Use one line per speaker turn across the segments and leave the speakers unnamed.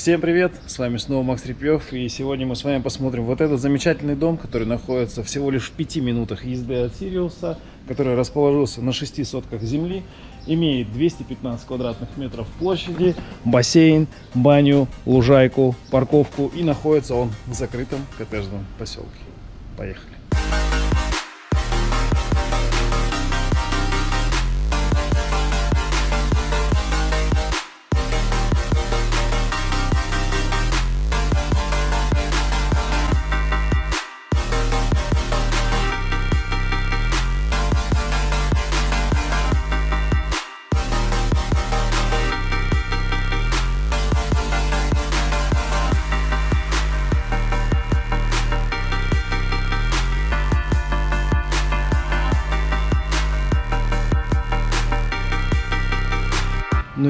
Всем привет, с вами снова Макс Репьев, и сегодня мы с вами посмотрим вот этот замечательный дом, который находится всего лишь в 5 минутах езды от Сириуса, который расположился на 6 сотках земли, имеет 215 квадратных метров площади, бассейн, баню, лужайку, парковку и находится он в закрытом коттеджном поселке. Поехали!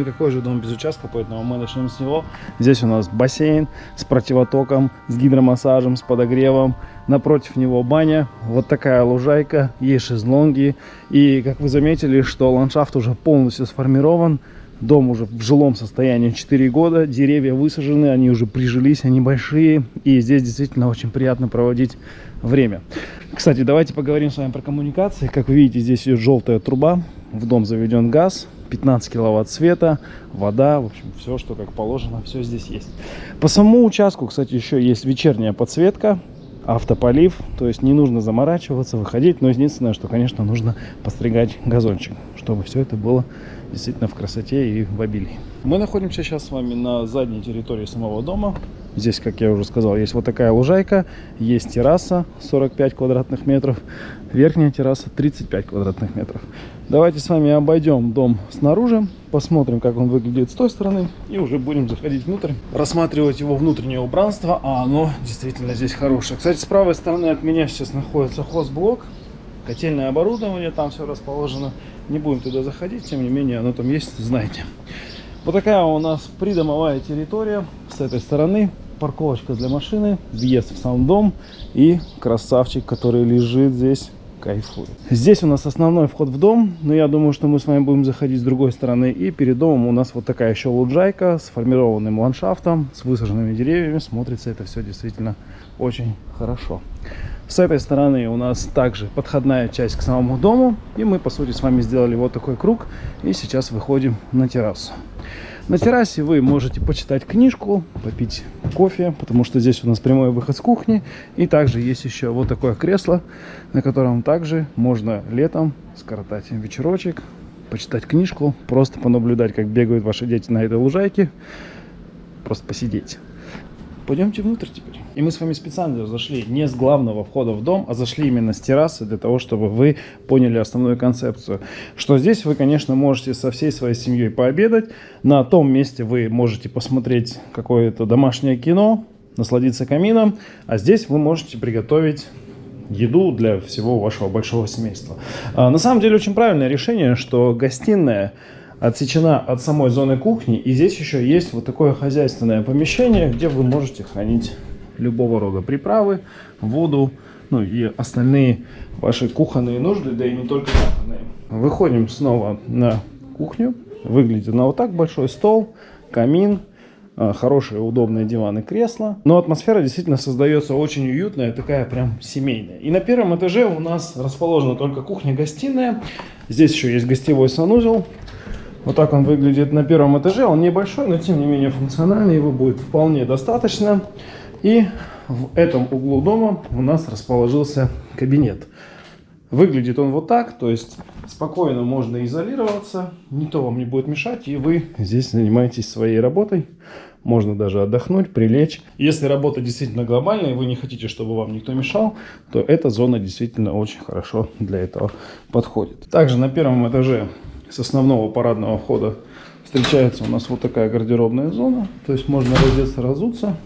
Ну и какой же дом без участка, поэтому мы начнем с него. Здесь у нас бассейн с противотоком, с гидромассажем, с подогревом. Напротив него баня, вот такая лужайка, есть шезлонги. И как вы заметили, что ландшафт уже полностью сформирован. Дом уже в жилом состоянии 4 года, деревья высажены, они уже прижились, они большие. И здесь действительно очень приятно проводить время. Кстати, давайте поговорим с вами про коммуникации. Как вы видите, здесь идет желтая труба, в дом заведен газ, 15 киловатт света, вода, в общем, все, что как положено, все здесь есть. По самому участку, кстати, еще есть вечерняя подсветка, автополив, то есть не нужно заморачиваться, выходить, но единственное, что, конечно, нужно постригать газончик, чтобы все это было действительно в красоте и в обилии. Мы находимся сейчас с вами на задней территории самого дома. Здесь, как я уже сказал, есть вот такая лужайка, есть терраса 45 квадратных метров, верхняя терраса 35 квадратных метров. Давайте с вами обойдем дом снаружи, посмотрим, как он выглядит с той стороны, и уже будем заходить внутрь, рассматривать его внутреннее убранство, а оно действительно здесь хорошее. Кстати, с правой стороны от меня сейчас находится хозблок, котельное оборудование, там все расположено. Не будем туда заходить, тем не менее, оно там есть, знаете. Вот такая у нас придомовая территория с этой стороны. Парковочка для машины, въезд в сам дом и красавчик, который лежит здесь кайфует. Здесь у нас основной вход в дом, но я думаю, что мы с вами будем заходить с другой стороны. И перед домом у нас вот такая еще луджайка с формированным ландшафтом, с высаженными деревьями. Смотрится это все действительно очень хорошо. С этой стороны у нас также подходная часть к самому дому. И мы, по сути, с вами сделали вот такой круг. И сейчас выходим на террасу. На террасе вы можете почитать книжку, попить кофе, потому что здесь у нас прямой выход с кухни. И также есть еще вот такое кресло, на котором также можно летом скоротать вечерочек, почитать книжку, просто понаблюдать, как бегают ваши дети на этой лужайке, просто посидеть. Пойдемте внутрь теперь. И мы с вами специально зашли не с главного входа в дом, а зашли именно с террасы, для того, чтобы вы поняли основную концепцию. Что здесь вы, конечно, можете со всей своей семьей пообедать. На том месте вы можете посмотреть какое-то домашнее кино, насладиться камином. А здесь вы можете приготовить еду для всего вашего большого семейства. А, на самом деле очень правильное решение, что гостиная отсечена от самой зоны кухни. И здесь еще есть вот такое хозяйственное помещение, где вы можете хранить любого рода приправы, воду, ну и остальные ваши кухонные нужды, да и не только кухонные. Выходим снова на кухню. Выглядит она вот так. Большой стол, камин, а, хорошие удобные диваны, кресла. Но атмосфера действительно создается очень уютная, такая прям семейная. И на первом этаже у нас расположена только кухня-гостиная. Здесь еще есть гостевой санузел. Вот так он выглядит на первом этаже. Он небольшой, но тем не менее функциональный. Его будет вполне достаточно. И в этом углу дома у нас расположился кабинет. Выглядит он вот так, то есть спокойно можно изолироваться, никто вам не будет мешать, и вы здесь занимаетесь своей работой. Можно даже отдохнуть, прилечь. Если работа действительно глобальная, и вы не хотите, чтобы вам никто мешал, то эта зона действительно очень хорошо для этого подходит. Также на первом этаже с основного парадного входа встречается у нас вот такая гардеробная зона. То есть можно раздеться, разуться.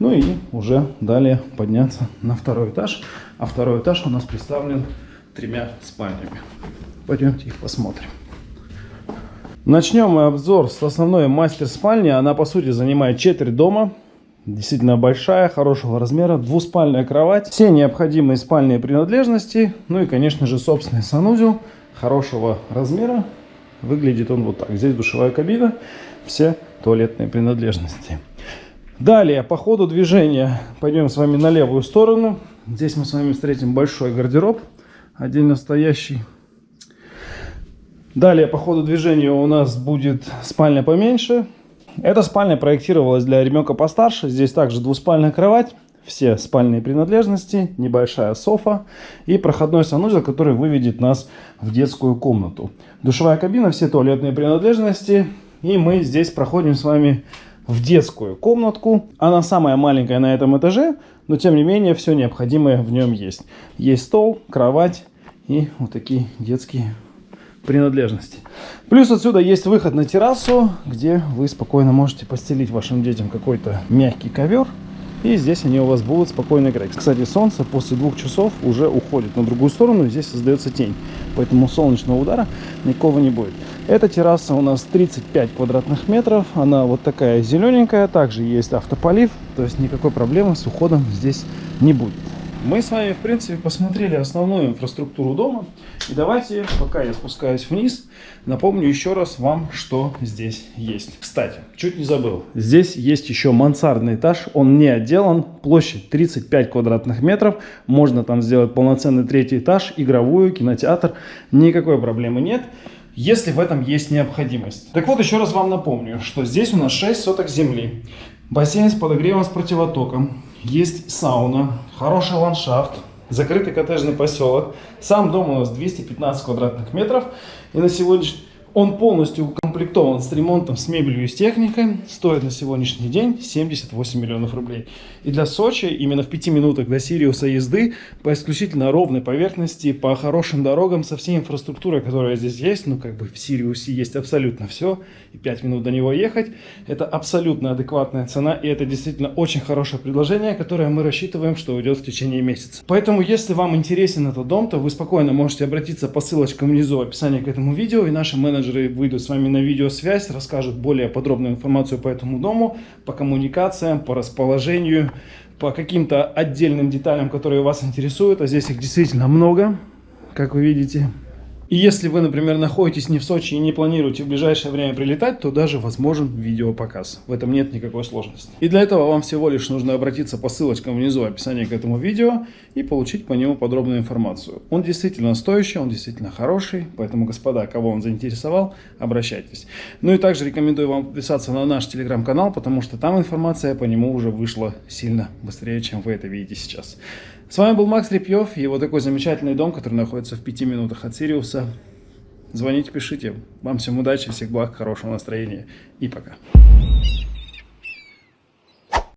Ну и уже далее подняться на второй этаж. А второй этаж у нас представлен тремя спальнями. Пойдемте их посмотрим. Начнем мы обзор с основной мастер-спальни. Она, по сути, занимает четверть дома. Действительно большая, хорошего размера, двуспальная кровать, все необходимые спальные принадлежности, ну и, конечно же, собственный санузел хорошего размера. Выглядит он вот так. Здесь душевая кабина, все туалетные принадлежности. Далее, по ходу движения, пойдем с вами на левую сторону. Здесь мы с вами встретим большой гардероб, отдельно стоящий. Далее, по ходу движения у нас будет спальня поменьше. Эта спальня проектировалась для ребенка постарше. Здесь также двуспальная кровать, все спальные принадлежности, небольшая софа и проходной санузел, который выведет нас в детскую комнату. Душевая кабина, все туалетные принадлежности. И мы здесь проходим с вами в детскую комнатку. Она самая маленькая на этом этаже, но тем не менее все необходимое в нем есть. Есть стол, кровать и вот такие детские принадлежности. Плюс отсюда есть выход на террасу, где вы спокойно можете постелить вашим детям какой-то мягкий ковер. И здесь они у вас будут спокойно играть. Кстати, солнце после двух часов уже уходит на другую сторону, здесь создается тень. Поэтому солнечного удара никакого не будет. Эта терраса у нас 35 квадратных метров. Она вот такая зелененькая. Также есть автополив. То есть никакой проблемы с уходом здесь не будет. Мы с вами, в принципе, посмотрели основную инфраструктуру дома. И давайте, пока я спускаюсь вниз, напомню еще раз вам, что здесь есть. Кстати, чуть не забыл. Здесь есть еще мансардный этаж. Он не отделан. Площадь 35 квадратных метров. Можно там сделать полноценный третий этаж, игровую, кинотеатр. Никакой проблемы нет если в этом есть необходимость. Так вот, еще раз вам напомню, что здесь у нас 6 соток земли, бассейн с подогревом с противотоком, есть сауна, хороший ландшафт, закрытый коттеджный поселок. Сам дом у нас 215 квадратных метров. И на сегодняшний он полностью укомплектован с ремонтом, с мебелью и с техникой. Стоит на сегодняшний день 78 миллионов рублей. И для Сочи, именно в 5 минутах до Сириуса езды, по исключительно ровной поверхности, по хорошим дорогам, со всей инфраструктурой, которая здесь есть, ну как бы в Сириусе есть абсолютно все, и 5 минут до него ехать, это абсолютно адекватная цена, и это действительно очень хорошее предложение, которое мы рассчитываем, что уйдет в течение месяца. Поэтому, если вам интересен этот дом, то вы спокойно можете обратиться по ссылочкам внизу в описании к этому видео, и наши менеджеры выйдут с вами на видеосвязь, расскажут более подробную информацию по этому дому, по коммуникациям, по расположению, по каким-то отдельным деталям, которые вас интересуют. А здесь их действительно много, как вы видите. И если вы, например, находитесь не в Сочи и не планируете в ближайшее время прилетать, то даже возможен видеопоказ. В этом нет никакой сложности. И для этого вам всего лишь нужно обратиться по ссылочкам внизу в описании к этому видео и получить по нему подробную информацию. Он действительно стоящий, он действительно хороший, поэтому, господа, кого он заинтересовал, обращайтесь. Ну и также рекомендую вам подписаться на наш телеграм-канал, потому что там информация по нему уже вышла сильно быстрее, чем вы это видите сейчас. С вами был Макс Репьев и вот такой замечательный дом, который находится в пяти минутах от Сириуса. Звоните, пишите. Вам всем удачи, всех благ, хорошего настроения и пока.